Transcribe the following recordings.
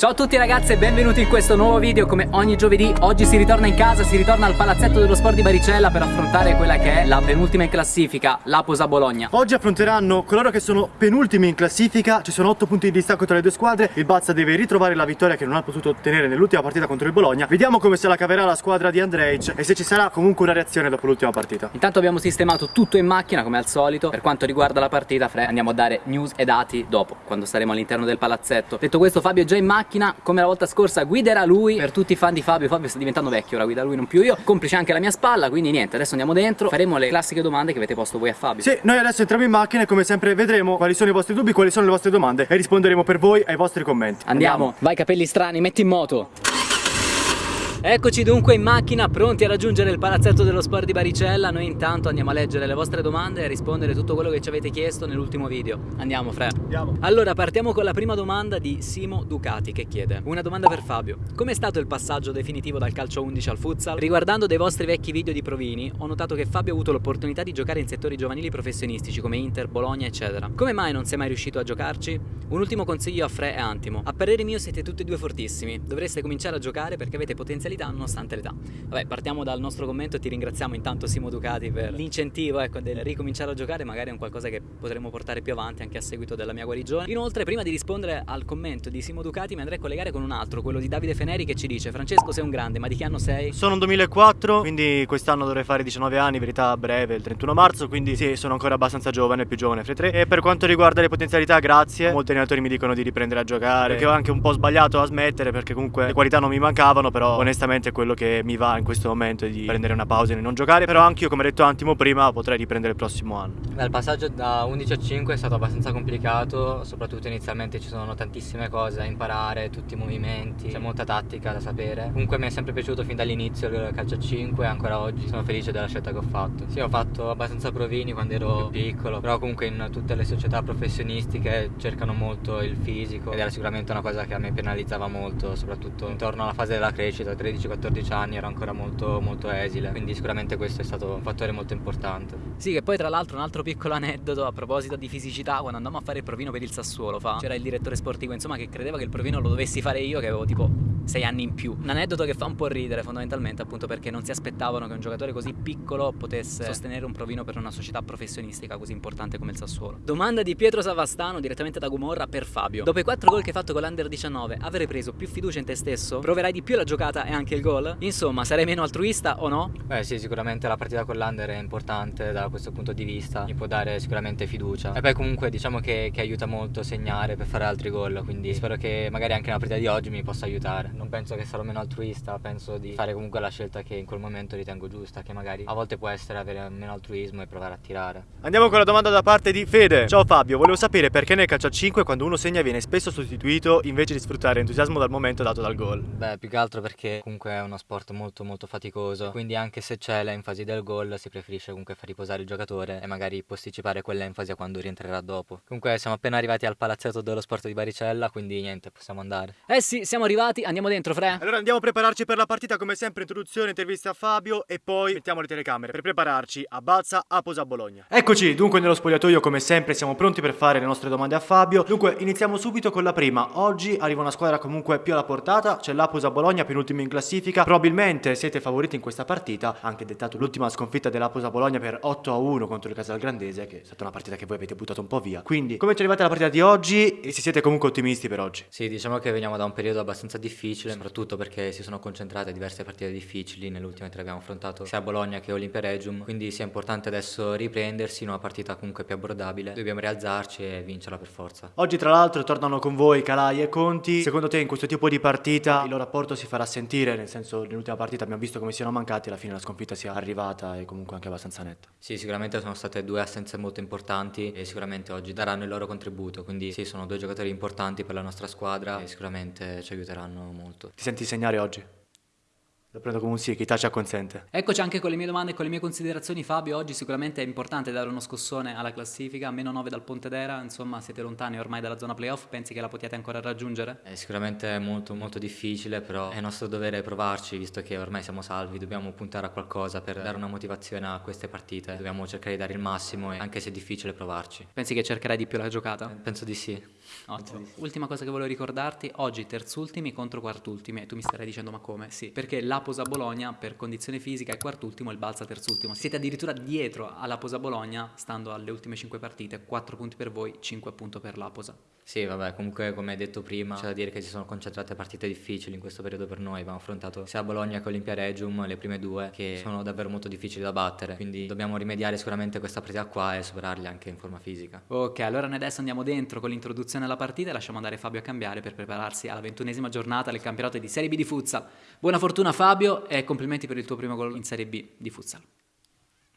Ciao a tutti ragazzi e benvenuti in questo nuovo video. Come ogni giovedì Oggi si ritorna in casa, si ritorna al palazzetto dello sport di Baricella per affrontare quella che è la penultima in classifica, l'Aposa Bologna. Oggi affronteranno coloro che sono penultimi in classifica. Ci sono 8 punti di distacco tra le due squadre. Il Bazza deve ritrovare la vittoria che non ha potuto ottenere nell'ultima partita contro il Bologna. Vediamo come se la caverà la squadra di Andrej E se ci sarà comunque una reazione dopo l'ultima partita. Intanto abbiamo sistemato tutto in macchina come al solito. Per quanto riguarda la partita Fre andiamo a dare news e dati dopo Quando staremo all'interno del palazzetto. Detto questo Fabio è già in macchina come la volta scorsa guiderà lui. Per tutti i fan di Fabio Fabio sta diventando vecchio ora guida lui non più io. Complice anche la mia spalla quindi niente adesso andiamo dentro. Faremo le classiche domande che avete posto voi a Fabio. Sì, noi adesso entriamo in macchina e come sempre vedremo quali sono i vostri dubbi, quali sono le vostre domande E risponderemo per voi ai vostri commenti. Andiamo. Vai capelli strani metti in moto Eccoci dunque in macchina pronti a raggiungere il palazzetto dello sport di Baricella. Noi intanto andiamo a leggere le vostre domande e a rispondere tutto quello che ci avete chiesto nell'ultimo video. Andiamo Fre Andiamo. Allora partiamo con la prima domanda di Simo Ducati che chiede Una domanda per Fabio. Com'è stato il passaggio definitivo dal calcio 11 al futsal? Riguardando dei vostri vecchi video di provini Ho notato che Fabio ha avuto l'opportunità di giocare in settori giovanili professionistici come Inter, Bologna eccetera. Come mai non sei mai riuscito a giocarci? Un ultimo consiglio a Fre e Antimo. A parere mio siete tutti e due fortissimi. Dovreste cominciare a giocare perché avete potenzialità nonostante l'età Vabbè partiamo dal nostro commento e ti ringraziamo intanto Simo Ducati per l'incentivo ecco del ricominciare a giocare Magari è un qualcosa che potremo portare più avanti anche a seguito della mia guarigione Inoltre prima di rispondere al commento di Simo Ducati mi andrei a collegare con un altro Quello di Davide Feneri che ci dice Francesco sei un grande ma di che anno sei? Sono un 2004, quindi quest'anno dovrei fare 19 anni, verità breve, il 31 marzo, quindi sì, sono ancora abbastanza giovane, più giovane fra i tre. E per quanto riguarda le potenzialità, grazie. Molti allenatori mi dicono di riprendere a giocare, perché ho anche un po' sbagliato a smettere, perché comunque le qualità non mi mancavano, però onestamente quello che mi va in questo momento è di prendere una pausa e non giocare. Però anche io, come detto Antimo prima, potrei riprendere il prossimo anno. Il passaggio da 11 a 5 è stato abbastanza complicato, soprattutto inizialmente ci sono tantissime cose da imparare, tutti i movimenti, c'è molta tattica da sapere. Comunque mi è sempre piaciuto fin dall'inizio il calcio a 5 e ancora oggi sono felice della scelta che ho fatto. Sì, ho fatto abbastanza provini quando ero piccolo, però comunque in tutte le società professionistiche cercano molto il fisico ed era sicuramente una cosa che a me penalizzava molto, soprattutto intorno alla fase della crescita, 13-14 anni ero ancora molto molto esile, quindi sicuramente questo è stato un fattore molto importante. Sì che poi tra l'altro un altro piccolo aneddoto a proposito di fisicità Quando andammo a fare il provino per il Sassuolo fa C'era il direttore sportivo insomma che credeva che il provino lo dovessi fare io che avevo tipo 6 anni in più Un aneddoto che fa un po' ridere fondamentalmente appunto perché non si aspettavano che un giocatore così piccolo potesse sostenere un provino per una società professionistica così importante come il Sassuolo Domanda di Pietro Savastano direttamente da Gumorra per Fabio Dopo i 4 gol che hai fatto con l'Under 19 avrei preso più fiducia in te stesso? Proverai di più la giocata e anche il gol? Insomma sarai meno altruista o no? Beh sì, sicuramente la partita con l'Under è importante da questo punto di vista, mi può dare sicuramente fiducia. E poi comunque diciamo che, che aiuta molto segnare per fare altri gol, quindi spero che magari anche la partita di oggi mi possa aiutare. Non penso che sarò meno altruista, penso di fare comunque la scelta che in quel momento ritengo giusta, che magari a volte può essere avere meno altruismo e provare a tirare. Andiamo con la domanda da parte di Fede. Ciao Fabio, volevo sapere perché nel calcio a 5 quando uno segna viene spesso sostituito invece di sfruttare l'entusiasmo dal momento dato dal gol. Beh, più che altro perché comunque è uno sport molto molto faticoso, quindi anche se c'è l'enfasi del gol si preferisce comunque far riposare il giocatore e magari posticipare quell'enfasi a quando rientrerà dopo. Comunque siamo appena arrivati al palazzetto dello sport di Baricella, quindi niente, possiamo andare. Eh sì, siamo arrivati, andiamo dentro Fre Allora andiamo a prepararci per la partita come sempre introduzione, intervista a Fabio e poi mettiamo le telecamere per prepararci a Balza, a Posa, Bologna. Eccoci dunque nello spogliatoio come sempre siamo pronti per fare le nostre domande a Fabio. Dunque iniziamo subito con la prima. Oggi arriva una squadra comunque più alla portata, c'è l'Aposa Bologna penultimo in classifica. Probabilmente siete favoriti in questa partita, anche dettato l'ultima sconfitta dell'Aposa Bologna per 8 a 1 contro il Casal Grandese che è stata una partita che voi avete buttato un po' via. Quindi come ci arrivate alla partita di oggi e se siete comunque ottimisti per oggi? Sì, diciamo che veniamo da un periodo abbastanza difficile, soprattutto perché si sono concentrate diverse partite difficili, nelle ultime tre abbiamo affrontato sia Bologna che Olimpia Regium, quindi sia importante adesso riprendersi in una partita comunque più abbordabile, dobbiamo rialzarci e vincerla per forza. Oggi tra l'altro tornano con voi Calai e Conti. Secondo te in questo tipo di partita il loro rapporto si farà sentire? Nel senso nell'ultima partita abbiamo visto come siano mancati, alla fine la sconfitta sia arrivata e comunque anche abbastanza netta. Sì, sicuramente sono state due assenze molto importanti e sicuramente oggi daranno il loro contributo, quindi sì, sono due giocatori importanti per la nostra squadra e sicuramente ci aiuteranno molto. Ti senti segnare oggi? Lo prendo come un sì, che Italia consente. Eccoci anche con le mie domande e con le mie considerazioni Fabio, oggi sicuramente è importante dare uno scossone alla classifica, meno 9 dal Pontedera, insomma siete lontani ormai dalla zona playoff, pensi che la potete ancora raggiungere? È sicuramente molto molto difficile, però è nostro dovere provarci, visto che ormai siamo salvi, dobbiamo puntare a qualcosa per dare una motivazione a queste partite, dobbiamo cercare di dare il massimo e anche se è difficile provarci. Pensi che cercherai di più la giocata? Penso di sì. Ottimo. Ultima cosa che volevo ricordarti, oggi terzultimi contro quartultimi, e tu mi starai dicendo ma come? Sì, perché la Posa Bologna per condizione fisica è quartultimo e il Balsa terzultimo. Siete addirittura dietro alla Posa Bologna, stando alle ultime 5 partite, 4 punti per voi, 5 appunto per la Posa. Sì, vabbè, comunque come hai detto prima, c'è da dire che si sono concentrate partite difficili in questo periodo per noi. Abbiamo affrontato sia Bologna che Olimpia Regium, le prime due, che sono davvero molto difficili da battere. Quindi dobbiamo rimediare sicuramente questa partita qua e superarli anche in forma fisica. Ok, allora noi adesso andiamo dentro con l'introduzione alla partita e lasciamo andare Fabio a cambiare per prepararsi alla ventunesima giornata del campionato di Serie B di futsal. Buona fortuna Fabio e complimenti per il tuo primo gol in Serie B di futsal.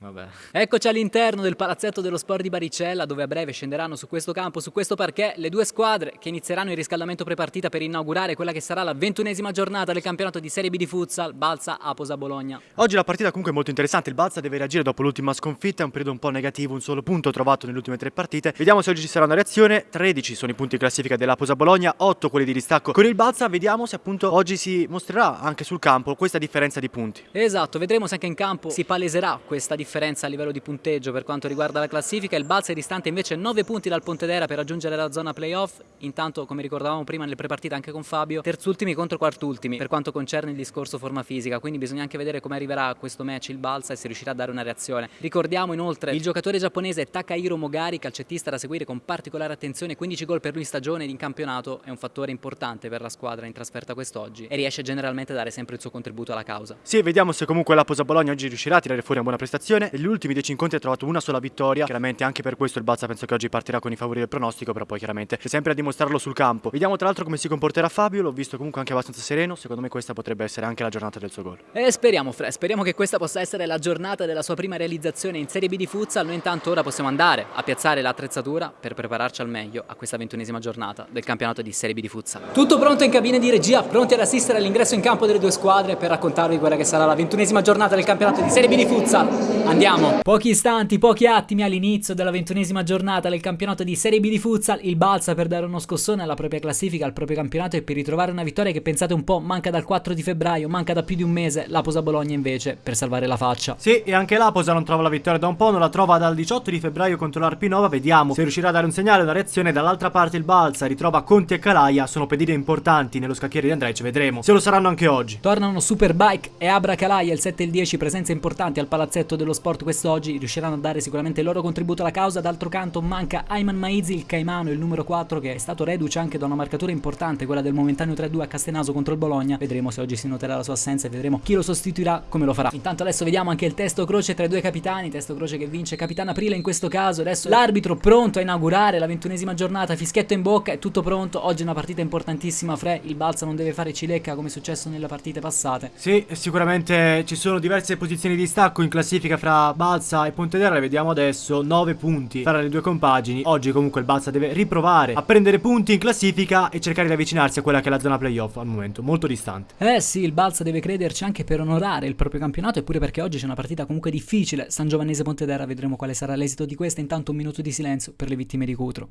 Vabbè. Eccoci all'interno del palazzetto dello sport di Baricella dove a breve scenderanno su questo campo, su questo parquet, le due squadre che inizieranno il riscaldamento prepartita per inaugurare quella che sarà la ventunesima giornata del campionato di Serie B di futsal Balsa Aposa Bologna. Oggi la partita comunque è molto interessante, il Balsa deve reagire dopo l'ultima sconfitta, è un periodo un po' negativo, un solo punto trovato nelle ultime tre partite. Vediamo se oggi ci sarà una reazione, 13 sono i punti in classifica dell'Aposa Bologna, 8 quelli di distacco con il Balsa, vediamo se appunto oggi si mostrerà anche sul campo questa differenza di punti. Esatto, vedremo se anche in campo si paleserà questa differenza a livello di punteggio per quanto riguarda la classifica, il Balsa è distante invece 9 punti dal Pontedera per raggiungere la zona playoff, intanto come ricordavamo prima nelle prepartite anche con Fabio, terzultimi contro quartultimi per quanto concerne il discorso forma fisica, quindi bisogna anche vedere come arriverà a questo match il Balsa e se riuscirà a dare una reazione. Ricordiamo inoltre il giocatore giapponese Takahiro Mogari, calcettista da seguire con particolare attenzione, 15 gol per lui in stagione ed in campionato, è un fattore importante per la squadra in trasferta quest'oggi e riesce generalmente a dare sempre il suo contributo alla causa. Sì, vediamo se comunque la Posa Bologna oggi riuscirà a tirare fuori una buona prestazione. Negli ultimi 10 incontri ha trovato una sola vittoria, chiaramente anche per questo il Balsa penso che oggi partirà con i favori del pronostico, però poi chiaramente c'è sempre a dimostrarlo sul campo. Vediamo tra l'altro come si comporterà Fabio, l'ho visto comunque anche abbastanza sereno, secondo me questa potrebbe essere anche la giornata del suo gol. E speriamo Fre, speriamo che questa possa essere la giornata della sua prima realizzazione in Serie B di futsal, noi intanto ora possiamo andare a piazzare l'attrezzatura per prepararci al meglio a questa ventunesima giornata del campionato di Serie B di futsal. Tutto pronto in cabina di regia, pronti ad assistere all'ingresso in campo delle due squadre per raccontarvi quella che sarà la ventunesima giornata del campionato di Serie B di futsal. Andiamo! Pochi istanti, pochi attimi all'inizio della ventunesima giornata del campionato di Serie B di futsal, il Balsa per dare uno scossone alla propria classifica, al proprio campionato e per ritrovare una vittoria che pensate un po' manca dal 4 di febbraio, manca da più di un mese, la Posa Bologna invece per salvare la faccia. Sì, e anche l'Aposa non trova la vittoria da un po', non la trova dal 18 di febbraio contro l'Arpinova, vediamo se riuscirà a dare un segnale, una reazione, dall'altra parte il Balsa ritrova Conti e Calaia, sono pedine importanti nello scacchiere di Andrej, vedremo se lo saranno anche oggi. Tornano Superbike e Abra Calaia il 7 e il 10, presenze importanti al palazzetto dello sport quest'oggi, riusciranno a dare sicuramente il loro contributo alla causa, d'altro canto manca Ayman Maizi, il Caimano, il numero 4 che è stato reduce anche da una marcatura importante, quella del momentaneo 3-2 a Castenaso contro il Bologna, vedremo se oggi si noterà la sua assenza e vedremo chi lo sostituirà, come lo farà. Intanto adesso vediamo anche il testo croce tra i due capitani, testo croce che vince Capitano Aprile in questo caso, adesso l'arbitro pronto a inaugurare la ventunesima giornata, fischietto in bocca, è tutto pronto, oggi è una partita importantissima, Fre, il Balsa non deve fare cilecca come è successo nelle partite passate. Sì, sicuramente ci sono diverse posizioni di stacco in classifica fra Balsa e Pontedera, le vediamo adesso, 9 punti tra le due compagini, oggi comunque il Balsa deve riprovare a prendere punti in classifica e cercare di avvicinarsi a quella che è la zona playoff al momento, molto distante. Eh sì, il Balsa deve crederci anche per onorare il proprio campionato eppure perché oggi c'è una partita comunque difficile, San Giovannese Pontedera, vedremo quale sarà l'esito di questa, intanto un minuto di silenzio per le vittime di Cutro.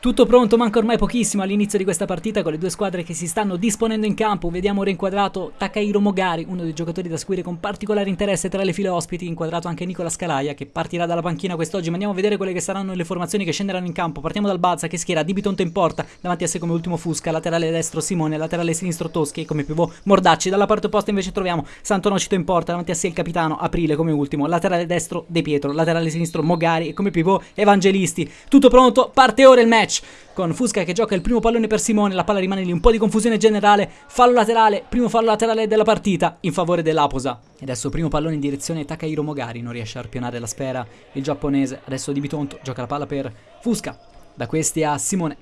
Tutto pronto, manca ormai pochissimo all'inizio di questa partita con le due squadre che si stanno disponendo in campo. Vediamo rinquadrato Takahiro Mogari, uno dei giocatori da seguire con particolare interesse tra le file ospiti, inquadrato anche Nicola Scalaia che partirà dalla panchina quest'oggi. Ma andiamo a vedere quelle che saranno le formazioni che scenderanno in campo. Partiamo dal Balza che schiera Di Bitonto in porta, davanti a sé come ultimo Fusca, laterale destro Simone, laterale sinistro Toschi e come pivot Mordacci. Dalla parte opposta invece troviamo Santonocito in porta, davanti a sé il capitano Aprile come ultimo, laterale destro De Pietro, laterale sinistro Mogari e come pivot Evangelisti. Tutto pronto, parte ora il match con Fusca che gioca il primo pallone per Simone, la palla rimane lì, un po' di confusione generale, fallo laterale, primo fallo laterale della partita in favore dell'Aposa. E adesso primo pallone in direzione Takahiro Mogari, non riesce a arpionare la sfera il giapponese, adesso Di Bitonto gioca la palla per Fusca, da questi a Simone.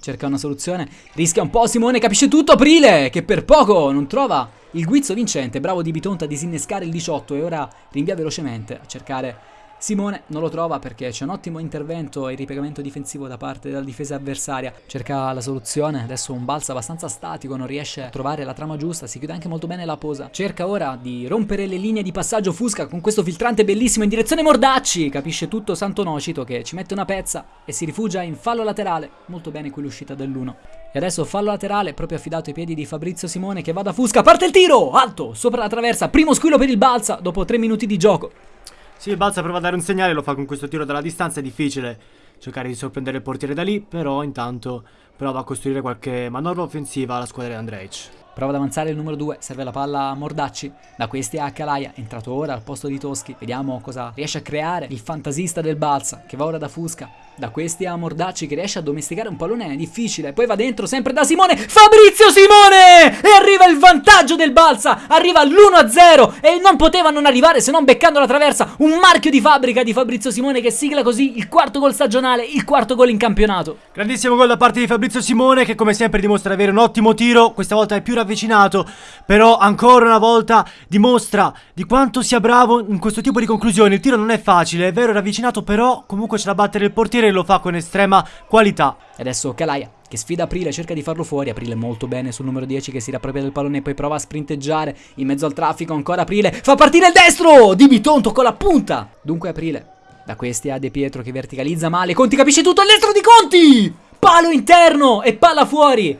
Cerca una soluzione, rischia un po' Simone, capisce tutto, Aprile che per poco non trova il guizzo vincente, bravo Di Bitonto a disinnescare il 18 e ora rinvia velocemente a cercare Simone non lo trova perché c'è un ottimo intervento e ripiegamento difensivo da parte della difesa avversaria. Cerca la soluzione, adesso un balzo abbastanza statico, non riesce a trovare la trama giusta, si chiude anche molto bene la posa. Cerca ora di rompere le linee di passaggio Fusca con questo filtrante bellissimo in direzione Mordacci. Capisce tutto Santo Nocito che ci mette una pezza e si rifugia in fallo laterale. Molto bene qui l'uscita dell'1. E adesso fallo laterale, proprio affidato ai piedi di Fabrizio Simone che va da Fusca. Parte il tiro! Alto, sopra la traversa, primo squillo per il Balsa dopo 3 minuti di gioco. Sì, Balsa prova a dare un segnale, lo fa con questo tiro dalla distanza, è difficile cercare di sorprendere il portiere da lì, però intanto prova a costruire qualche manovra offensiva alla squadra di Andrej. Prova ad avanzare il numero 2, serve la palla a Mordacci, da questi a Calaia, entrato ora al posto di Toschi, vediamo cosa riesce a creare il fantasista del Balsa, che va ora da Fusca, da questi a Mordacci che riesce a domesticare un pallone difficile, poi va dentro sempre da Simone, Fabrizio Simone! E arriva il vantaggio del Balsa, arriva l'1-0 e non poteva non arrivare se non beccando la traversa, un marchio di fabbrica di Fabrizio Simone che sigla così il quarto gol stagionale, il quarto gol in campionato. Grandissimo gol da parte di Fabrizio Simone che come sempre dimostra di avere un ottimo tiro, questa volta è più ravvicinato avvicinato, però ancora una volta dimostra di quanto sia bravo in questo tipo di conclusioni. Il tiro non è facile, è vero, è ravvicinato, però comunque c'è da battere il portiere e lo fa con estrema qualità. E adesso Calaia che sfida Aprile, cerca di farlo fuori, Aprile molto bene sul numero 10 che si rappropria del pallone e poi prova a sprinteggiare in mezzo al traffico, ancora Aprile, fa partire il destro, Di Bitonto con la punta, dunque Aprile, da questi a De Pietro che verticalizza male, Conti capisce tutto, il destro di Conti, palo interno e palla fuori,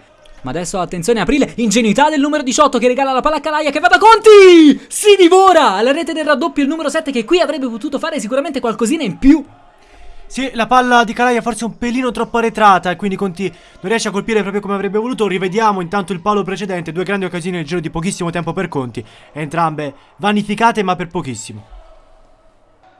ma adesso attenzione, aprile, ingenuità del numero 18 che regala la palla a Calaia che va da Conti! Si divora! Alla rete del raddoppio il numero 7 che qui avrebbe potuto fare sicuramente qualcosina in più. Sì, la palla di Calaia forse un pelino troppo arretrata e quindi Conti non riesce a colpire proprio come avrebbe voluto. Rivediamo intanto il palo precedente, due grandi occasioni nel giro di pochissimo tempo per Conti, entrambe vanificate ma per pochissimo.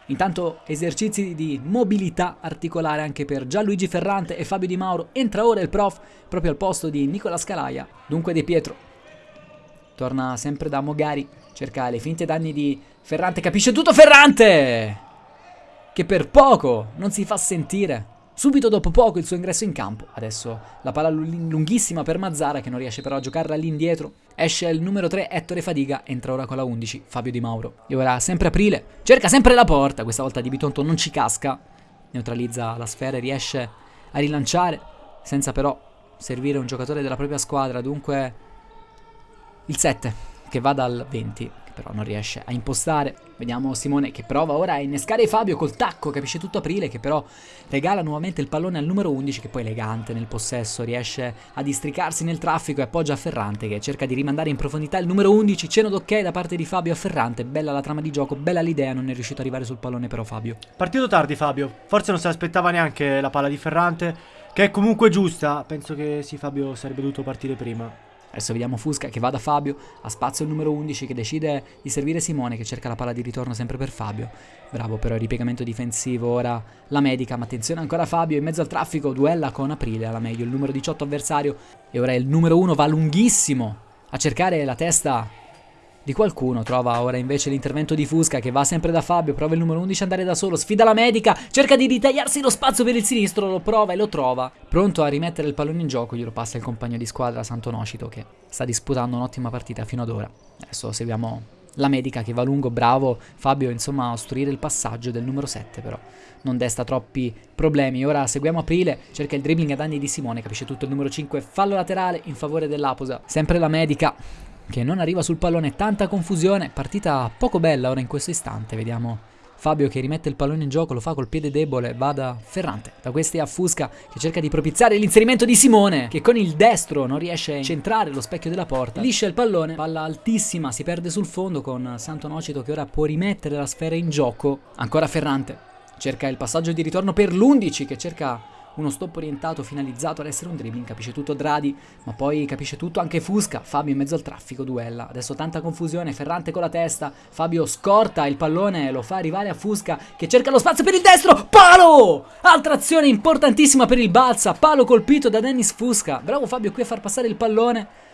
Intanto esercizi di mobilità articolare anche per Gianluigi Ferrante e Fabio Di Mauro. Entra ora il prof proprio al posto di Nicola Scalaia. Dunque De Pietro. Torna sempre da Mogari. Cerca le finte danni di Ferrante. Capisce tutto Ferrante! Che per poco non si fa sentire. Subito dopo poco il suo ingresso in campo. Adesso la palla lunghissima per Mazzara che non riesce però a giocarla lì indietro. Esce il numero 3 Ettore Fadiga, entra ora con la 11 Fabio Di Mauro. E ora sempre Aprile, cerca sempre la porta, questa volta Di Bitonto non ci casca. Neutralizza la sfera e riesce a rilanciare senza però servire un giocatore della propria squadra. Dunque il 7 che va dal 20 però non riesce a impostare. Vediamo Simone che prova ora a innescare Fabio col tacco, capisce tutto Aprile che però regala nuovamente il pallone al numero 11 che poi elegante nel possesso riesce a districarsi nel traffico e appoggia a Ferrante che cerca di rimandare in profondità il numero 11, ceno d'ok da parte di Fabio a Ferrante, bella la trama di gioco, bella l'idea, non è riuscito ad arrivare sul pallone però Fabio. Partito tardi Fabio, forse non se l'aspettava neanche la palla di Ferrante, che è comunque giusta, penso che sì Fabio sarebbe dovuto partire prima. Adesso vediamo Fusca che va da Fabio, ha spazio il numero 11 che decide di servire Simone che cerca la palla di ritorno sempre per Fabio. Bravo però il ripiegamento difensivo, ora la medica, ma attenzione ancora Fabio in mezzo al traffico, duella con Aprile alla meglio, il numero 18 avversario e ora il numero 1 va lunghissimo a cercare la testa di qualcuno. Trova ora invece l'intervento di Fusca che va sempre da Fabio, prova il numero 11 a andare da solo, sfida la medica, cerca di ritagliarsi lo spazio per il sinistro, lo prova e lo trova. Pronto a rimettere il pallone in gioco, glielo passa il compagno di squadra Santo Nocito che sta disputando un'ottima partita fino ad ora. Adesso seguiamo la medica che va lungo, bravo Fabio insomma a ostruire il passaggio del numero 7 però non desta troppi problemi. Ora seguiamo Aprile, cerca il dribbling a danni di Simone, capisce tutto il numero 5, fallo laterale in favore dell'Aposa. Sempre la medica che non arriva sul pallone, tanta confusione, partita poco bella ora in questo istante, vediamo Fabio che rimette il pallone in gioco, lo fa col piede debole, va da Ferrante, da questi a Fusca che cerca di propiziare l'inserimento di Simone che con il destro non riesce a centrare lo specchio della porta, liscia il pallone, palla altissima, si perde sul fondo con Santo Nocito che ora può rimettere la sfera in gioco, ancora Ferrante, cerca il passaggio di ritorno per l'11 che cerca uno stop orientato finalizzato ad essere un dribbling, capisce tutto Dradi, ma poi capisce tutto anche Fusca, Fabio in mezzo al traffico, duella, adesso tanta confusione, Ferrante con la testa, Fabio scorta il pallone, lo fa arrivare a Fusca che cerca lo spazio per il destro, palo! Altra azione importantissima per il Balsa, palo colpito da Dennis Fusca, bravo Fabio qui a far passare il pallone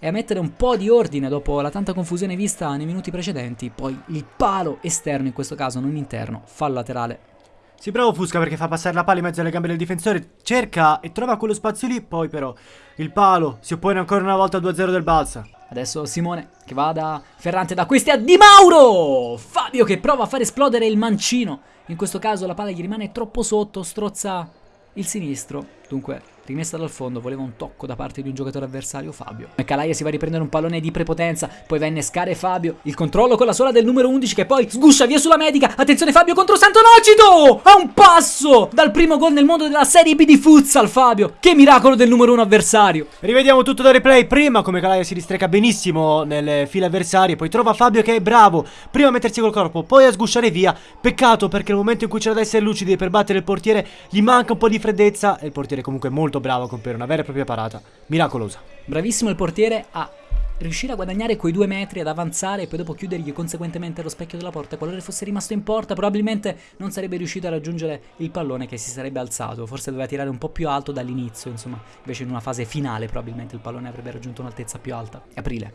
e a mettere un po' di ordine dopo la tanta confusione vista nei minuti precedenti, poi il palo esterno in questo caso, non interno, fallo laterale si bravo Fusca perché fa passare la palla in mezzo alle gambe del difensore, cerca e trova quello spazio lì, poi però il palo si oppone ancora una volta al 2-0 del Balsa. Adesso Simone che va da Ferrante da questi a Di Mauro! Fabio che prova a far esplodere il mancino. In questo caso la palla gli rimane troppo sotto, strozza il sinistro. Dunque rimessa dal fondo, voleva un tocco da parte di un giocatore avversario, Fabio. Calaia si va a riprendere un pallone di prepotenza, poi va a innescare Fabio. Il controllo con la sola del numero 11 che poi sguscia via sulla medica. Attenzione Fabio contro Santonocito! A un passo dal primo gol nel mondo della Serie B di futsal, Fabio. Che miracolo del numero 1 avversario. Rivediamo tutto da replay. Prima come Calaia si distreca benissimo nelle file avversarie, poi trova Fabio che è bravo. Prima a mettersi col corpo, poi a sgusciare via. Peccato perché nel momento in cui c'era da essere lucidi per battere il portiere gli manca un po' di freddezza e il portiere comunque è molto bravo a compiere una vera e propria parata miracolosa. Bravissimo il portiere a riuscire a guadagnare quei due metri, ad avanzare e poi dopo chiudergli conseguentemente lo specchio della porta. Qualora fosse rimasto in porta, probabilmente non sarebbe riuscito a raggiungere il pallone che si sarebbe alzato. Forse doveva tirare un po' più alto dall'inizio, insomma. Invece in una fase finale probabilmente il pallone avrebbe raggiunto un'altezza più alta. Aprile.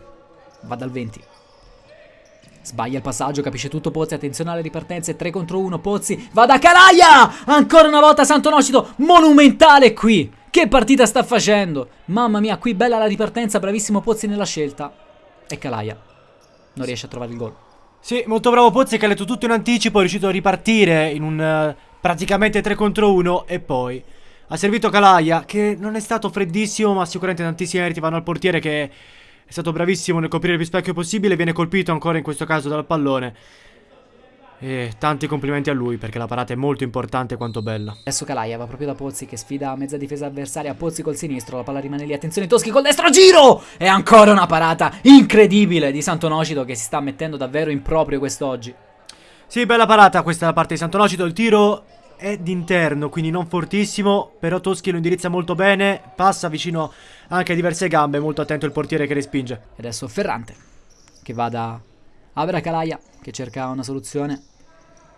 Va dal 20. Sbaglia il passaggio, capisce tutto Pozzi, attenzione alle ripartenze, 3 contro 1, Pozzi, va da Calaia! Ancora una volta Santonocito, monumentale qui! Che partita sta facendo? Mamma mia, qui bella la ripartenza, bravissimo Pozzi nella scelta. E Calaia non riesce a trovare il gol. Sì, molto bravo Pozzi che ha letto tutto in anticipo, è riuscito a ripartire in un uh, praticamente 3 contro 1 e poi ha servito Calaia che non è stato freddissimo ma sicuramente tantissimi meriti vanno al portiere che è stato bravissimo nel coprire il più specchio possibile, viene colpito ancora in questo caso dal pallone. E tanti complimenti a lui perché la parata è molto importante quanto bella. Adesso Calaia va proprio da Pozzi che sfida mezza difesa avversaria. Pozzi col sinistro, la palla rimane lì. Attenzione Toschi col destro, giro! E ancora una parata incredibile di Santonocito che si sta mettendo davvero in proprio quest'oggi. Sì, bella parata questa da parte di Santonocito. Il tiro è d'interno, quindi non fortissimo, però Toschi lo indirizza molto bene, passa vicino anche a diverse gambe, molto attento il portiere che respinge. E adesso Ferrante, che va da Abra Calaia, che cerca una soluzione,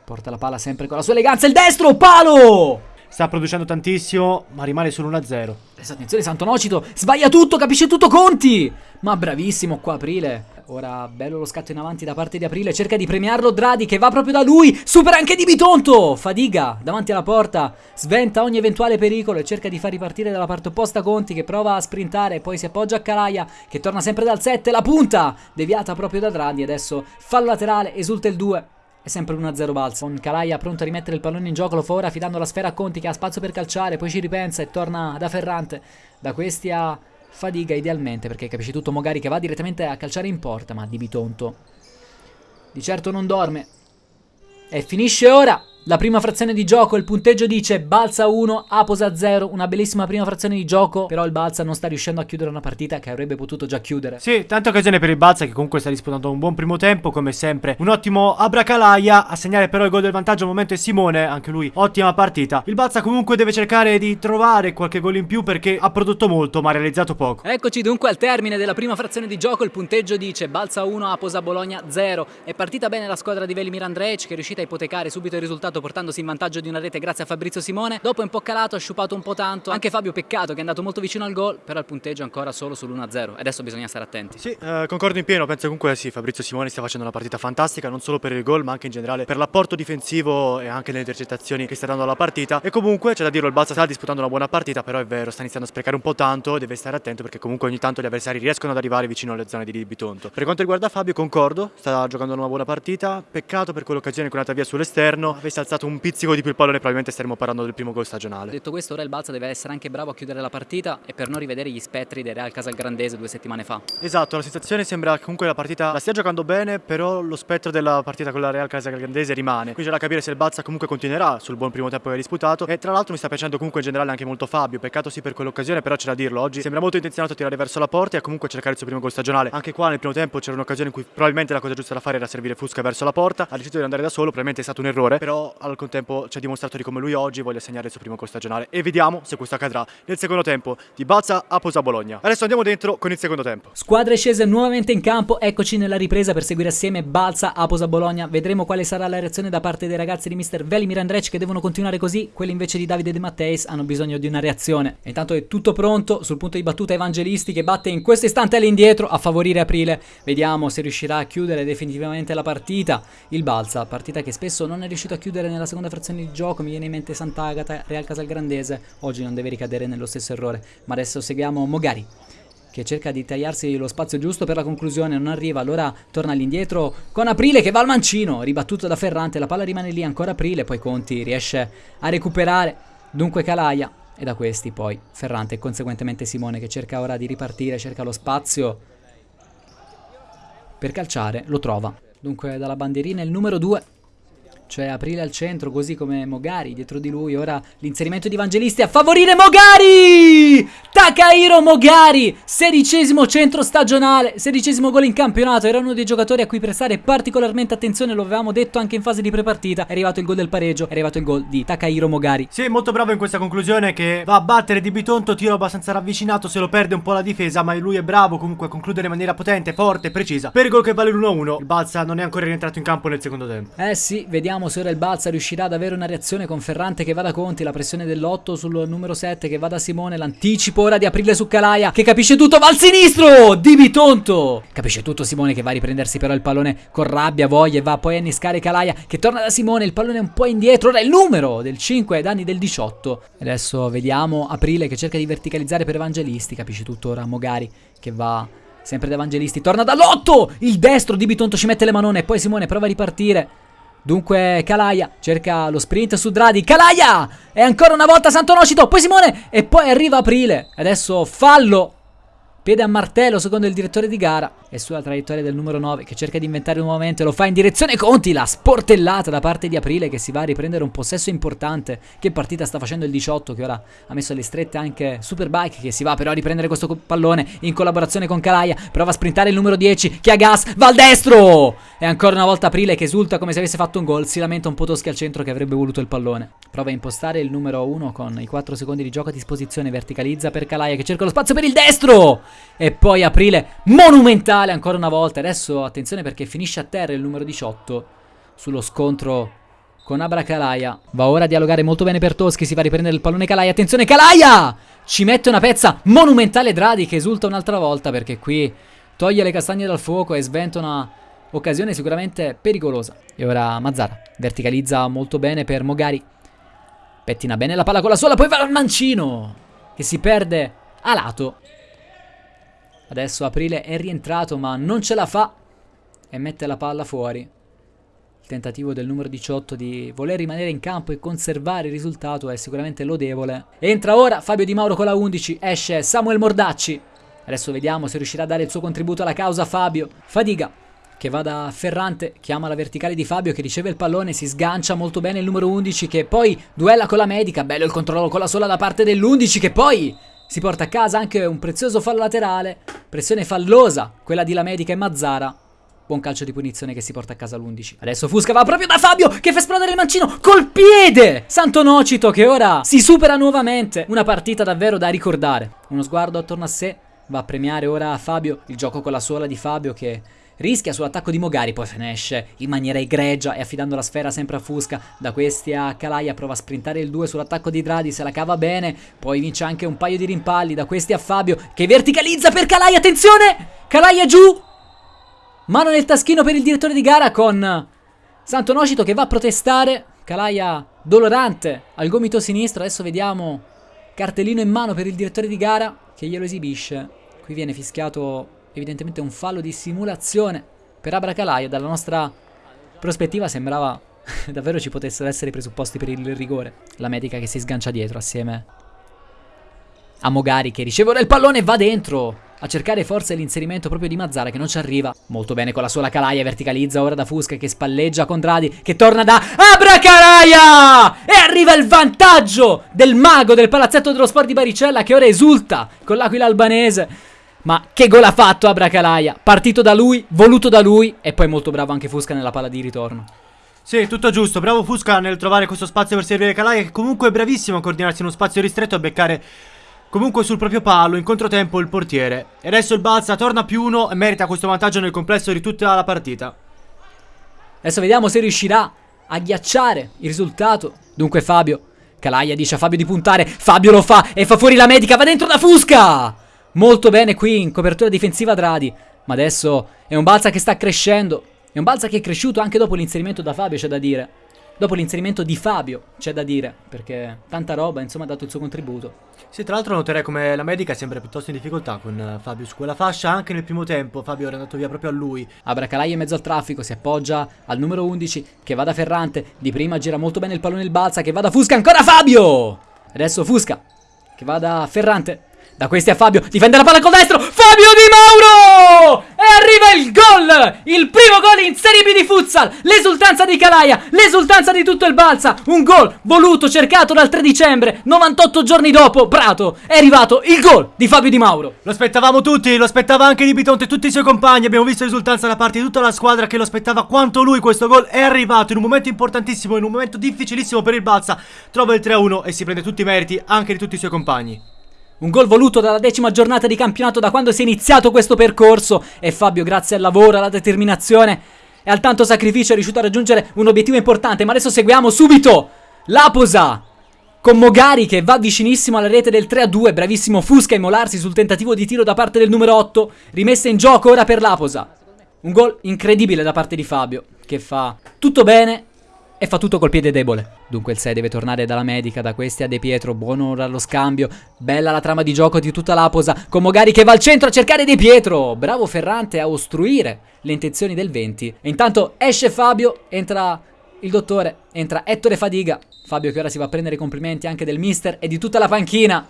porta la palla sempre con la sua eleganza, il destro, palo! Sta producendo tantissimo, ma rimane solo 1-0. Adesso attenzione Santonocito, sbaglia tutto, capisce tutto Conti! Ma bravissimo qua Aprile. Ora bello lo scatto in avanti da parte di Aprile, cerca di premiarlo Dradi che va proprio da lui, supera anche Di Bitonto, fadiga davanti alla porta, sventa ogni eventuale pericolo e cerca di far ripartire dalla parte opposta Conti che prova a sprintare, poi si appoggia a Calaia che torna sempre dal 7, la punta deviata proprio da Dradi, adesso fallo laterale, esulta il 2. È sempre 1-0 balza. Con Calaia pronto a rimettere il pallone in gioco, lo fa ora affidando la sfera a Conti che ha spazio per calciare, poi ci ripensa e torna da Ferrante. Da questi a Fadiga idealmente perché capisci tutto Mogari che va direttamente a calciare in porta, ma Di Bitonto di certo non dorme. E finisce ora la prima frazione di gioco, il punteggio dice Balsa 1, Aposa 0, una bellissima prima frazione di gioco, però il Balsa non sta riuscendo a chiudere una partita che avrebbe potuto già chiudere. Sì, tante occasioni per il Balsa che comunque sta disputando un buon primo tempo, come sempre. Un ottimo Abracalaia, a segnare però il gol del vantaggio al momento è Simone, anche lui ottima partita. Il Balsa comunque deve cercare di trovare qualche gol in più perché ha prodotto molto ma ha realizzato poco. Eccoci dunque al termine della prima frazione di gioco, il punteggio dice Balsa 1, Aposa Bologna 0. È partita bene la squadra di Velimir Andrej che è riuscita a ipotecare subito il risultato portandosi in vantaggio di una rete grazie a Fabrizio Simone. Dopo è un po' calato, ha sciupato un po' tanto. Anche Fabio Peccato che è andato molto vicino al gol, però il punteggio è ancora solo sull'1-0. Adesso bisogna stare attenti. Sì, eh, concordo in pieno, penso comunque sì, Fabrizio Simone stia facendo una partita fantastica, non solo per il gol, ma anche in generale per l'apporto difensivo e anche nelle intercettazioni che sta dando alla partita. E comunque c'è da dirlo, il Balsa sta disputando una buona partita, però è vero, sta iniziando a sprecare un po' tanto, deve stare attento perché comunque ogni tanto gli avversari riescono ad arrivare vicino alle zone di Bitonto. Per quanto riguarda Fabio, concordo, sta giocando una buona partita, peccato per quell'occasione che è andata via sull'esterno, avesse alzato un pizzico di più il pallone probabilmente staremo parlando del primo gol stagionale. Detto questo, ora il Balsa deve essere anche bravo a chiudere la partita e per non rivedere gli spettri del Real Casalgrandese due settimane fa. Esatto, la sensazione sembra che comunque la partita la stia giocando bene, però lo spettro della partita con la Real Casalgrandese rimane. Quindi c'è da capire se il Balsa comunque continuerà sul buon primo tempo che ha disputato. E tra l'altro mi sta piacendo comunque in generale anche molto Fabio. Peccato sì per quell'occasione, però c'è da dirlo. Oggi sembra molto intenzionato a tirare verso la porta e a comunque cercare il suo primo gol stagionale. Anche qua nel primo tempo c'era un'occasione in cui probabilmente la cosa giusta da fare era servire Fusca verso la porta. Ha deciso di andare da solo, probabilmente è stato un errore, però al contempo ci ha dimostrato di come lui oggi voglia segnare il suo primo gol stagionale e vediamo se questo accadrà nel secondo tempo di Balza a Posa Bologna. Adesso andiamo dentro con il secondo tempo. Squadre scese nuovamente in campo, eccoci nella ripresa per seguire assieme Balza a Posa Bologna. Vedremo quale sarà la reazione da parte dei ragazzi di Mr. Velimir Andrec che devono continuare così, quelli invece di Davide De Matteis hanno bisogno di una reazione. E intanto è tutto pronto sul punto di battuta Evangelisti che batte in questo istante all'indietro a favorire Aprile. Vediamo se riuscirà a chiudere definitivamente la partita. Il Balza, partita che spesso non è riuscito a chiudere nella seconda frazione di gioco, mi viene in mente Sant'Agata, Real Casalgrandese, oggi non deve ricadere nello stesso errore. Ma adesso seguiamo Mogari che cerca di tagliarsi lo spazio giusto per la conclusione, non arriva, allora torna all'indietro con Aprile che va al mancino, ribattuto da Ferrante, la palla rimane lì ancora Aprile, poi Conti riesce a recuperare, dunque Calaia e da questi poi Ferrante e conseguentemente Simone che cerca ora di ripartire, cerca lo spazio per calciare, lo trova. Dunque dalla bandierina il numero 2 cioè Aprile al centro, così come Mogari dietro di lui. Ora l'inserimento di Evangelisti a favorire Mogari! Takahiro Mogari, sedicesimo centro stagionale, sedicesimo gol in campionato. Era uno dei giocatori a cui prestare particolarmente attenzione, lo avevamo detto anche in fase di prepartita. È arrivato il gol del pareggio, è arrivato il gol di Takahiro Mogari. Sì, molto bravo in questa conclusione che va a battere Di Bitonto, tiro abbastanza ravvicinato, se lo perde un po' la difesa, ma lui è bravo comunque a concludere in maniera potente, forte, precisa. Per il gol che vale l'1-1, il Balsa non è ancora rientrato in campo nel secondo tempo. Eh sì, vediamo Vediamo se ora il Balsa riuscirà ad avere una reazione con Ferrante che va da Conti, la pressione dell'8 sul numero 7 che va da Simone, l'anticipo ora di aprile su Calaia che capisce tutto, va al sinistro di Bitonto. Capisce tutto Simone che va a riprendersi però il pallone con rabbia, voglia e va poi a innescare Calaia che torna da Simone, il pallone è un po' indietro, ora il numero del 5 ai danni del 18. Adesso vediamo Aprile che cerca di verticalizzare per Evangelisti, capisce tutto ora Mogari che va sempre da Evangelisti, torna dall'8, il destro di Bitonto ci mette le manone poi Simone prova a ripartire. Dunque Calaia cerca lo sprint su Dradi. Calaia! E ancora una volta Santonocito. Poi Simone. E poi arriva Aprile. Adesso fallo Piede a martello secondo il direttore di gara e sulla traiettoria del numero 9 che cerca di inventare nuovamente lo fa in direzione Conti, la sportellata da parte di Aprile che si va a riprendere un possesso importante. Che partita sta facendo il 18 che ora ha messo alle strette anche Superbike che si va però a riprendere questo pallone in collaborazione con Calaia. Prova a sprintare il numero 10 che ha gas, va al destro! E ancora una volta Aprile che esulta come se avesse fatto un gol, si lamenta un po' Toschi al centro che avrebbe voluto il pallone. Prova a impostare il numero 1 con i 4 secondi di gioco a disposizione, verticalizza per Calaia che cerca lo spazio per il destro! E poi aprile monumentale ancora una volta. Adesso attenzione perché finisce a terra il numero 18 sullo scontro con Abra Calaia. Va ora a dialogare molto bene per Toschi. Si va a riprendere il pallone Calaia. Attenzione Calaia! Ci mette una pezza monumentale Dradi che esulta un'altra volta perché qui toglie le castagne dal fuoco e sventa una occasione sicuramente pericolosa. E ora Mazzara verticalizza molto bene per Mogari. Pettina bene la palla con la sola, poi va al mancino che si perde a lato. Adesso Aprile è rientrato ma non ce la fa e mette la palla fuori. Il tentativo del numero 18 di voler rimanere in campo e conservare il risultato è sicuramente lodevole. Entra ora Fabio Di Mauro con la 11, esce Samuel Mordacci. Adesso vediamo se riuscirà a dare il suo contributo alla causa Fabio. Fadiga che va da Ferrante, chiama la verticale di Fabio che riceve il pallone, si sgancia molto bene il numero 11 che poi duella con la medica, bello il controllo con la sola da parte dell'11 che poi si porta a casa anche un prezioso fallo laterale, pressione fallosa, quella di La Medica e Mazzara. Buon calcio di punizione che si porta a casa l'11. Adesso Fusca va proprio da Fabio che fa esplodere il mancino col piede! Santo Nocito che ora si supera nuovamente. Una partita davvero da ricordare. Uno sguardo attorno a sé. Va a premiare ora Fabio. Il gioco con la sola di Fabio che rischia sull'attacco di Mogari, poi finisce in maniera egregia e affidando la sfera sempre a Fusca. Da questi a Calaia prova a sprintare il 2 sull'attacco di Dradi, se la cava bene, poi vince anche un paio di rimpalli. Da questi a Fabio che verticalizza per Calaia, attenzione! Calaia giù! Mano nel taschino per il direttore di gara con Santo Nocito che va a protestare. Calaia dolorante al gomito sinistro, adesso vediamo cartellino in mano per il direttore di gara che glielo esibisce. Qui viene fischiato evidentemente un fallo di simulazione per Abracalaia. Dalla nostra prospettiva sembrava davvero ci potessero essere i presupposti per il rigore. La medica che si sgancia dietro assieme a Mogari che riceve il pallone e va dentro a cercare forse l'inserimento proprio di Mazzara che non ci arriva. Molto bene con la sola Calaia, verticalizza ora da Fusca che spalleggia con Dradi, che torna da Abracalaia! E arriva il vantaggio del mago del palazzetto dello sport di Baricella che ora esulta con l'aquila albanese. Ma che gol ha fatto Abracalaia? Partito da lui, voluto da lui e poi molto bravo anche Fusca nella palla di ritorno. Sì, tutto giusto. Bravo Fusca nel trovare questo spazio per servire Calaia che comunque è bravissimo a coordinarsi in uno spazio ristretto a beccare comunque sul proprio palo in controtempo il portiere. E adesso il Balsa torna più uno e merita questo vantaggio nel complesso di tutta la partita. Adesso vediamo se riuscirà a ghiacciare il risultato. Dunque Fabio, Calaia dice a Fabio di puntare, Fabio lo fa e fa fuori la medica, va dentro da Fusca! Molto bene qui in copertura difensiva Dradi. Ma adesso è un Balsa che sta crescendo. È un Balsa che è cresciuto anche dopo l'inserimento da Fabio, c'è da dire. Dopo l'inserimento di Fabio, c'è da dire, perché tanta roba, insomma, ha dato il suo contributo. Sì, tra l'altro noterei come la medica sembra piuttosto in difficoltà con eh, Fabio su quella fascia, anche nel primo tempo Fabio era andato via proprio a lui. Abracalai in mezzo al traffico, si appoggia al numero 11 che va da Ferrante, di prima gira molto bene il pallone il balza, che va da Fusca, ancora Fabio! Adesso Fusca, che va da Ferrante, da questi a Fabio, difende la palla col destro, Fabio Di Mauro! Arriva il gol! Il primo gol in Serie B di futsal! L'esultanza di Calaia, l'esultanza di tutto il Balsa! Un gol voluto, cercato dal 3 dicembre, 98 giorni dopo, Prato, è arrivato il gol di Fabio Di Mauro! Lo aspettavamo tutti, lo aspettava anche Di Bitonte e tutti i suoi compagni, abbiamo visto l'esultanza da parte di tutta la squadra che lo aspettava quanto lui questo gol è arrivato in un momento importantissimo, in un momento difficilissimo per il Balsa, trova il 3-1 e si prende tutti i meriti anche di tutti i suoi compagni. Un gol voluto dalla decima giornata di campionato da quando si è iniziato questo percorso. E Fabio grazie al lavoro, alla determinazione e al tanto sacrificio è riuscito a raggiungere un obiettivo importante. Ma adesso seguiamo subito l'Aposa con Mogari che va vicinissimo alla rete del 3-2 bravissimo Fusca a immolarsi sul tentativo di tiro da parte del numero 8 rimessa in gioco ora per l'Aposa. Un gol incredibile da parte di Fabio che fa tutto bene e fa tutto col piede debole. Dunque il 6 deve tornare dalla medica, da questi a De Pietro, buono ora allo scambio, bella la trama di gioco di tutta l'Aposa, con Mogari che va al centro a cercare De Pietro, bravo Ferrante a ostruire le intenzioni del 20. E intanto esce Fabio, entra il dottore, entra Ettore Fadiga, Fabio che ora si va a prendere i complimenti anche del mister e di tutta la panchina.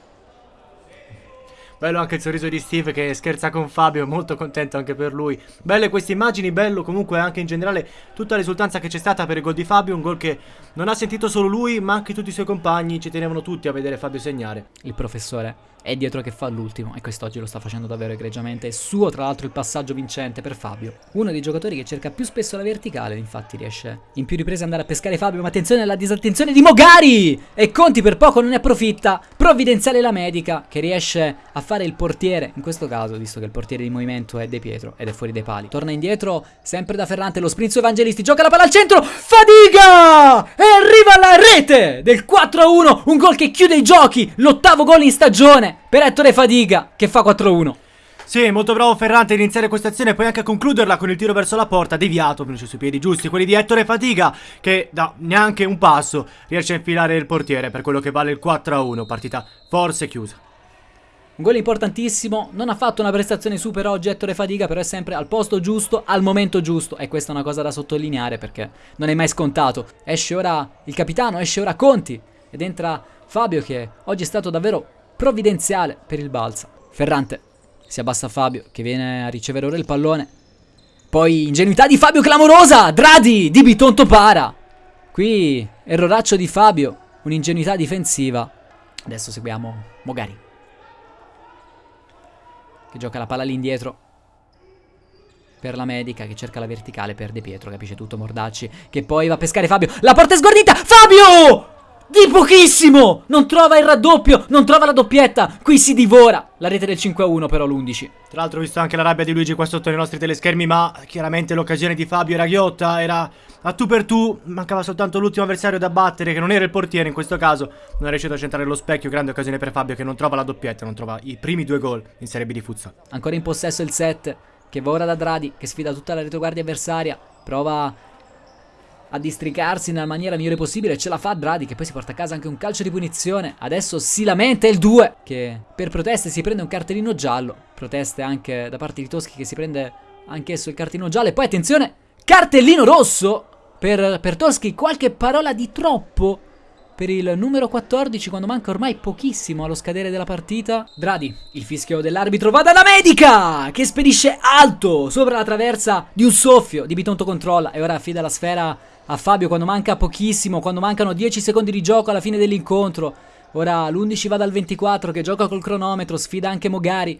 Bello anche il sorriso di Steve che scherza con Fabio, molto contento anche per lui. Belle queste immagini, bello comunque anche in generale tutta l'esultanza che c'è stata per il gol di Fabio, un gol che non ha sentito solo lui ma anche tutti i suoi compagni, ci tenevano tutti a vedere Fabio segnare. Il professore è dietro che fa l'ultimo e quest'oggi lo sta facendo davvero egregiamente. È suo tra l'altro il passaggio vincente per Fabio. Uno dei giocatori che cerca più spesso la verticale, infatti riesce in più riprese ad andare a pescare Fabio, ma attenzione alla disattenzione di Mogari! E Conti per poco non ne approfitta. Provvidenziale la medica che riesce a fare il portiere, in questo caso, visto che il portiere di movimento è De Pietro ed è fuori dai pali. Torna indietro, sempre da Ferrante, lo sprint su Evangelisti, gioca la palla al centro, Fadiga! E arriva alla rete del 4-1, un gol che chiude i giochi, l'ottavo gol in stagione per Ettore Fadiga che fa 4-1. Sì, molto bravo Ferrante a iniziare questa azione e poi anche a concluderla con il tiro verso la porta, deviato, venuto sui piedi giusti, quelli di Ettore Fatiga, che da neanche un passo riesce a infilare il portiere per quello che vale il 4-1, partita forse chiusa. Un gol importantissimo, non ha fatto una prestazione super oggi Ettore Fatiga, però è sempre al posto giusto, al momento giusto, e questa è una cosa da sottolineare perché non è mai scontato. Esce ora il capitano, esce ora Conti, ed entra Fabio che oggi è stato davvero provvidenziale per il Balsa. Ferrante si abbassa Fabio che viene a ricevere ora il pallone. Poi ingenuità di Fabio clamorosa! Dradi di Bitonto para! Qui erroraccio di Fabio, un'ingenuità difensiva. Adesso seguiamo Mogari. Che gioca la palla all'indietro. Per la medica che cerca la verticale per De Pietro, capisce tutto Mordacci. Che poi va a pescare Fabio. La porta è sgordita! Fabio! Di pochissimo! Non trova il raddoppio, non trova la doppietta. Qui si divora. La rete del 5-1 però l'11. Tra l'altro ho visto anche la rabbia di Luigi qua sotto nei nostri teleschermi, ma chiaramente l'occasione di Fabio era ghiotta, era a tu per tu, mancava soltanto l'ultimo avversario da battere che non era il portiere in questo caso. Non è riuscito a centrare lo specchio, grande occasione per Fabio che non trova la doppietta, non trova i primi due gol in Serie B di futsal. Ancora in possesso il 7 che va ora da Dradi che sfida tutta la retroguardia avversaria, prova a districarsi nella maniera migliore possibile. Ce la fa Dradi che poi si porta a casa anche un calcio di punizione. Adesso si lamenta il 2 che per proteste si prende un cartellino giallo. Proteste anche da parte di Toschi che si prende anch'esso il cartellino giallo. E poi attenzione, cartellino rosso per, per Toschi. Qualche parola di troppo per il numero 14 quando manca ormai pochissimo allo scadere della partita. Dradi, il fischio dell'arbitro va dalla medica che spedisce alto sopra la traversa di un soffio. Di Bitonto controlla e ora affida la sfera a Fabio quando manca pochissimo, quando mancano 10 secondi di gioco alla fine dell'incontro. Ora l'11 va dal 24 che gioca col cronometro, sfida anche Mogari.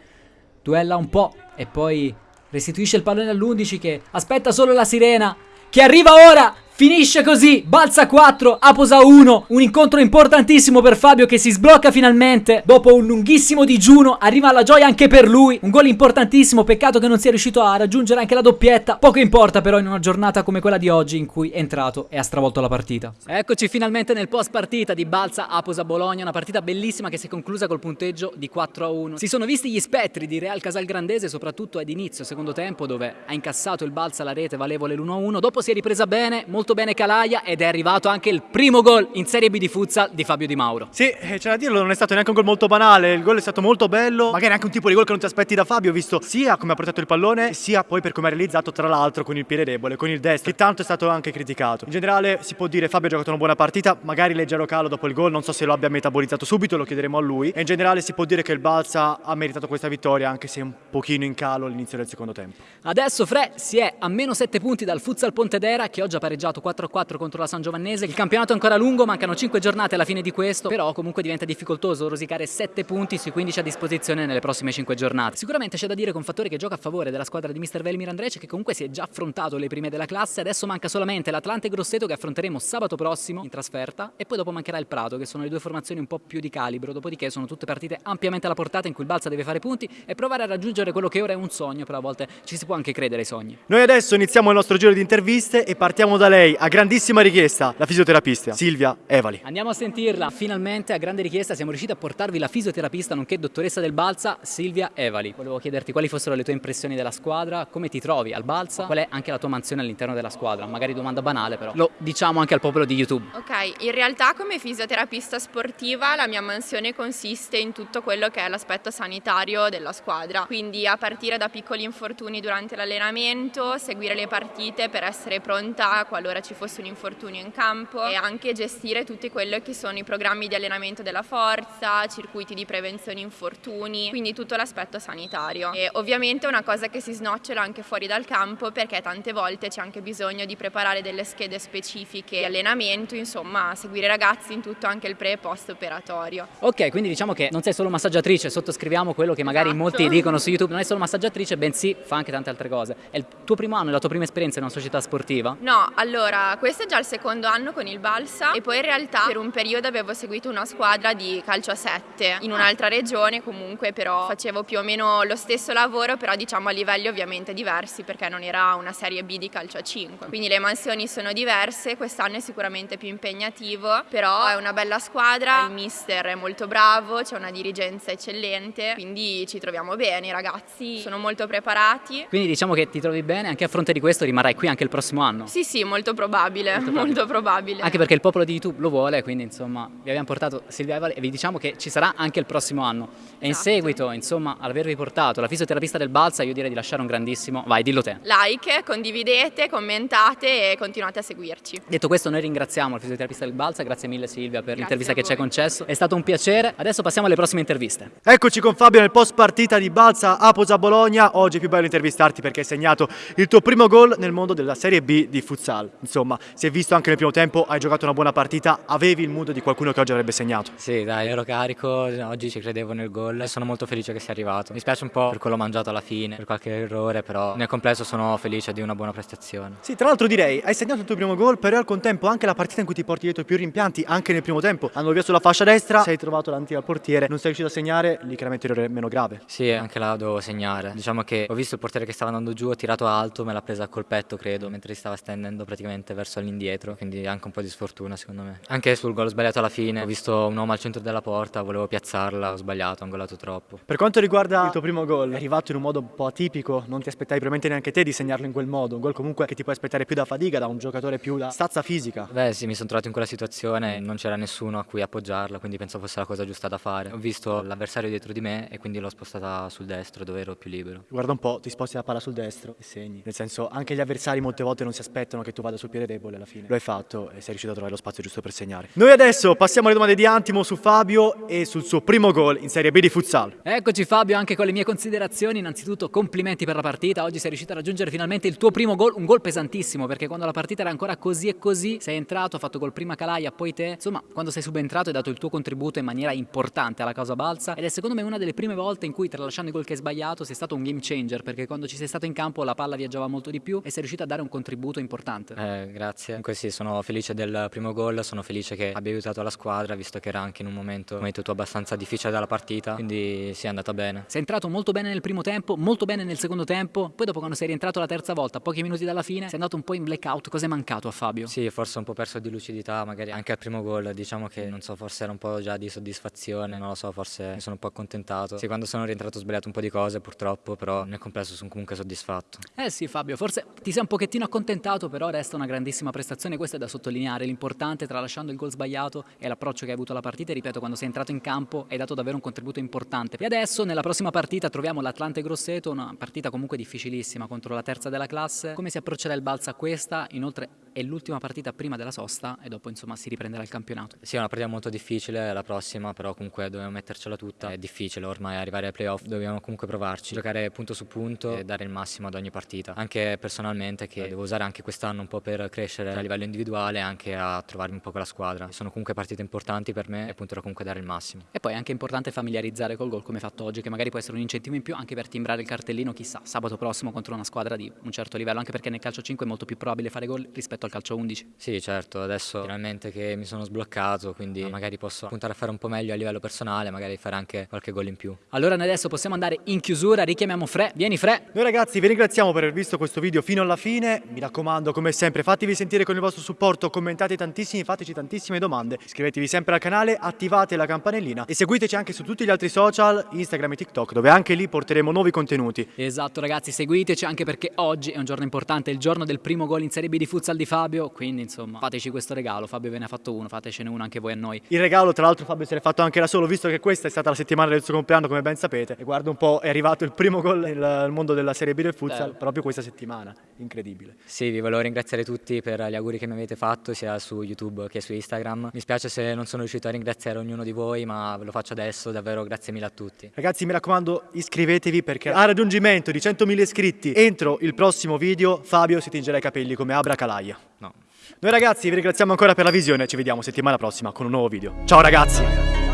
Duella un po' e poi restituisce il pallone all'11 che aspetta solo la sirena che arriva ora Finisce così, balza 4, Aposa 1, un incontro importantissimo per Fabio che si sblocca finalmente. Dopo un lunghissimo digiuno, arriva alla gioia anche per lui, un gol importantissimo, peccato che non sia riuscito a raggiungere anche la doppietta, poco importa però in una giornata come quella di oggi in cui è entrato e ha stravolto la partita. Eccoci finalmente nel post partita di Balza Aposa Bologna, una partita bellissima che si è conclusa col punteggio di 4 a 1. Si sono visti gli spettri di Real Casalgrandese soprattutto ad inizio secondo tempo dove ha incassato il Balza la rete valevole l'1 a 1, dopo si è ripresa bene, molto molto bene Calaia ed è arrivato anche il primo gol in Serie B di futsal di Fabio Di Mauro. Sì, c'è da dirlo, non è stato neanche un gol molto banale, il gol è stato molto bello, magari anche un tipo di gol che non ti aspetti da Fabio, visto sia come ha portato il pallone, sia poi per come ha realizzato tra l'altro con il piede debole, con il destro, che tanto è stato anche criticato. In generale si può dire Fabio ha giocato una buona partita, magari leggero calo dopo il gol, non so se lo abbia metabolizzato subito, lo chiederemo a lui. E in generale si può dire che il Balsa ha meritato questa vittoria anche se un pochino in calo all'inizio del secondo tempo. Adesso Fre si è a meno 7 punti dal Futsal Pontedera che oggi ha pareggiato 4-4 contro la San Giovannese. Il campionato è ancora lungo, mancano 5 giornate alla fine di questo, però comunque diventa difficoltoso rosicare 7 punti sui 15 a disposizione nelle prossime 5 giornate. Sicuramente c'è da dire con fattore che gioca a favore della squadra di Mr. Velimir Andrece che comunque si è già affrontato le prime della classe, adesso manca solamente l'Atlante Grosseto che affronteremo sabato prossimo in trasferta e poi dopo mancherà il Prato che sono le due formazioni un po' più di calibro, dopodiché sono tutte partite ampiamente alla portata in cui il Balsa deve fare punti e provare a raggiungere quello che ora è un sogno, però a volte ci si può anche credere ai sogni. Noi adesso iniziamo il nostro giro di interviste e partiamo da lei, a grandissima richiesta, la fisioterapista Silvia Evali. Andiamo a sentirla, finalmente a grande richiesta siamo riusciti a portarvi la fisioterapista nonché dottoressa del Balsa Silvia Evali. Volevo chiederti quali fossero le tue impressioni della squadra, come ti trovi al Balsa, qual è anche la tua mansione all'interno della squadra, magari domanda banale però, lo diciamo anche al popolo di YouTube. Ok, in realtà come fisioterapista sportiva la mia mansione consiste in tutto quello che è l'aspetto sanitario della squadra, quindi a partire da piccoli infortuni durante l'allenamento, seguire le partite per essere pronta qualora ci fosse un infortunio in campo e anche gestire tutti quelli che sono i programmi di allenamento della forza, circuiti di prevenzione infortuni, quindi tutto l'aspetto sanitario. E ovviamente è una cosa che si snocciola anche fuori dal campo perché tante volte c'è anche bisogno di preparare delle schede specifiche di allenamento, insomma seguire i ragazzi in tutto anche il pre e post operatorio. Ok, quindi diciamo che non sei solo massaggiatrice, sottoscriviamo quello che magari Esatto. molti dicono su YouTube, non è solo massaggiatrice, bensì fa anche tante altre cose. È il tuo primo anno, è la tua prima esperienza in una società sportiva? No, allora, questo è già il secondo anno con il Balsa e poi in realtà per un periodo avevo seguito una squadra di calcio a 7 in un'altra regione comunque, però facevo più o meno lo stesso lavoro, però diciamo a livelli ovviamente diversi perché non era una serie B di calcio a 5. Quindi le mansioni sono diverse, quest'anno è sicuramente più impegnativo, però è una bella squadra, il mister è molto bravo, c'è una dirigenza eccellente, quindi ci troviamo bene, i ragazzi sono molto preparati. Quindi diciamo che ti trovi bene, anche a fronte di questo rimarrai qui anche il prossimo anno. Sì, sì, molto probabile, Molto molto probabile. Anche perché il popolo di YouTube lo vuole, quindi insomma vi abbiamo portato Silvia Evali e vi diciamo che ci sarà anche il prossimo anno. E in Esatto. seguito, insomma, ad avervi portato la fisioterapista del Balsa, io direi di lasciare un grandissimo... Vai, dillo te. like, condividete, commentate e continuate a seguirci. Detto questo, noi ringraziamo il fisioterapista del Balsa, grazie mille Silvia per l'intervista a che ci hai concesso. È stato un piacere. Adesso passiamo alle prossime interviste. Eccoci con Fabio nel post partita di Balsa Aposa Bologna. Oggi è più bello intervistarti perché hai segnato il tuo primo gol nel mondo della Serie B di futsal. Insomma, si è visto anche nel primo tempo, hai giocato una buona partita, avevi il mood di qualcuno che oggi avrebbe segnato. Sì, dai, ero carico, oggi ci credevo nel gol e sono molto felice che sia arrivato. Mi spiace un po' per quello mangiato alla fine, per qualche errore, però nel complesso sono felice di una buona prestazione. Sì, tra l'altro direi, hai segnato il tuo primo gol, però al contempo anche la partita in cui ti porti dietro più rimpianti, anche nel primo tempo, andando via sulla fascia destra, sei trovato davanti al portiere, non sei riuscito a segnare, lì chiaramente errore meno grave. Sì, anche là dovevo segnare. Diciamo che ho visto il portiere che stava andando giù, ho tirato alto, me l'ha presa a colpetto, credo, mentre si stava stendendo praticamente verso l'indietro, quindi anche un po' di sfortuna secondo me. Anche sul gol sbagliato alla fine, ho visto un uomo al centro della porta, volevo piazzarla, ho sbagliato, ho angolato troppo. Per quanto riguarda il tuo primo gol, è arrivato in un modo un po' atipico, non ti aspettavi probabilmente neanche te di segnarlo in quel modo, un gol comunque che ti puoi aspettare più da fatica, da un giocatore più da stazza fisica. Beh sì, mi sono trovato in quella situazione, non c'era nessuno a cui appoggiarla, quindi penso fosse la cosa giusta da fare. Ho visto l'avversario dietro di me e quindi l'ho spostata sul destro dove ero più libero. Guarda un po', ti sposti la palla sul destro e segni. Nel senso, anche gli avversari molte volte non si aspettano che tu vada sul piede debole alla fine. Lo hai fatto e sei riuscito a trovare lo spazio giusto per segnare. Noi adesso passiamo alle domande di Antimo su Fabio e sul suo primo gol in Serie B di futsal. Eccoci Fabio, anche con le mie considerazioni, innanzitutto complimenti per la partita, oggi sei riuscito a raggiungere finalmente il tuo primo gol, un gol pesantissimo perché quando la partita era ancora così e così, sei entrato, ha fatto gol prima Calaia, poi te, insomma quando sei subentrato hai dato il tuo contributo in maniera importante alla causa balsa ed è secondo me una delle prime volte in cui tralasciando i gol che hai sbagliato sei stato un game changer perché quando ci sei stato in campo la palla viaggiava molto di più e sei riuscito a dare un contributo importante. Eh, grazie. Comunque sì, sono felice del primo gol, sono felice che abbia aiutato la squadra, visto che era anche in un momento, detto tu, abbastanza difficile dalla partita, quindi sì, è andata bene. Sei entrato molto bene nel primo tempo, molto bene nel secondo tempo, poi dopo quando sei rientrato la terza volta, pochi minuti dalla fine, sei andato un po' in blackout, cosa è mancato a Fabio? Sì, forse un po' perso di lucidità, magari anche al primo gol, diciamo che non so, forse era un po' già di soddisfazione, non lo so, forse mi sono un po' accontentato. Sì, quando sono rientrato ho sbagliato un po' di cose purtroppo, però nel complesso sono comunque soddisfatto. Eh sì Fabio, forse ti sei un pochettino accontentato, però resta stata una grandissima prestazione, questo è da sottolineare, l'importante tralasciando il gol sbagliato e l'approccio che hai avuto alla partita, ripeto, quando sei entrato in campo hai dato davvero un contributo importante. E adesso nella prossima partita troviamo l'Atlante Grosseto, una partita comunque difficilissima contro la terza della classe. Come si approccerà il Balsa a questa? Inoltre è l'ultima partita prima della sosta e dopo insomma si riprenderà il campionato. Sì, è una partita molto difficile la prossima, però comunque dobbiamo mettercela tutta. È difficile ormai arrivare ai playoff, dobbiamo comunque provarci, giocare punto su punto e dare il massimo ad ogni partita. Anche personalmente che devo usare anche quest'anno un po' per crescere a livello individuale e anche a trovarmi un po' con la squadra. Sono comunque partite importanti per me e punterò comunque a dare il massimo. E poi è anche importante familiarizzare col gol come fatto oggi, che magari può essere un incentivo in più anche per timbrare il cartellino, chissà, sabato prossimo contro una squadra di un certo livello, anche perché nel calcio 5 è molto più probabile fare gol rispetto al calcio 11. Sì, certo, adesso finalmente che mi sono sbloccato, quindi magari posso puntare a fare un po' meglio a livello personale, magari fare anche qualche gol in più. Allora noi adesso possiamo andare in chiusura, richiamiamo Fre, vieni Fre. Noi ragazzi vi ringraziamo per aver visto questo video fino alla fine, mi raccomando come sempre fatevi sentire con il vostro supporto, commentate tantissimi, fateci tantissime domande, iscrivetevi sempre al canale, attivate la campanellina e seguiteci anche su tutti gli altri social, Instagram e TikTok, dove anche lì porteremo nuovi contenuti. Esatto ragazzi, seguiteci anche perché oggi è un giorno importante, il giorno del primo gol in Serie B di futsal di Fabio, quindi insomma fateci questo regalo, Fabio ve ne ha fatto uno, fatecene uno anche voi a noi. Il regalo tra l'altro Fabio se l'è fatto anche da solo, visto che questa è stata la settimana del suo compleanno come ben sapete, e guarda un po' è arrivato il primo gol nel mondo della Serie B del futsal Bello. proprio questa settimana, incredibile. Sì, vi volevo ringraziare tutti per gli auguri che mi avete fatto sia su YouTube che su Instagram. Mi spiace se non sono riuscito a ringraziare ognuno di voi, ma ve lo faccio adesso, davvero grazie mille a tutti. Ragazzi mi raccomando iscrivetevi perché a raggiungimento di 100.000 iscritti entro il prossimo video Fabio si tingerà i capelli come Abra Calaia. No. Noi ragazzi vi ringraziamo ancora per la visione, ci vediamo settimana prossima con un nuovo video. Ciao ragazzi!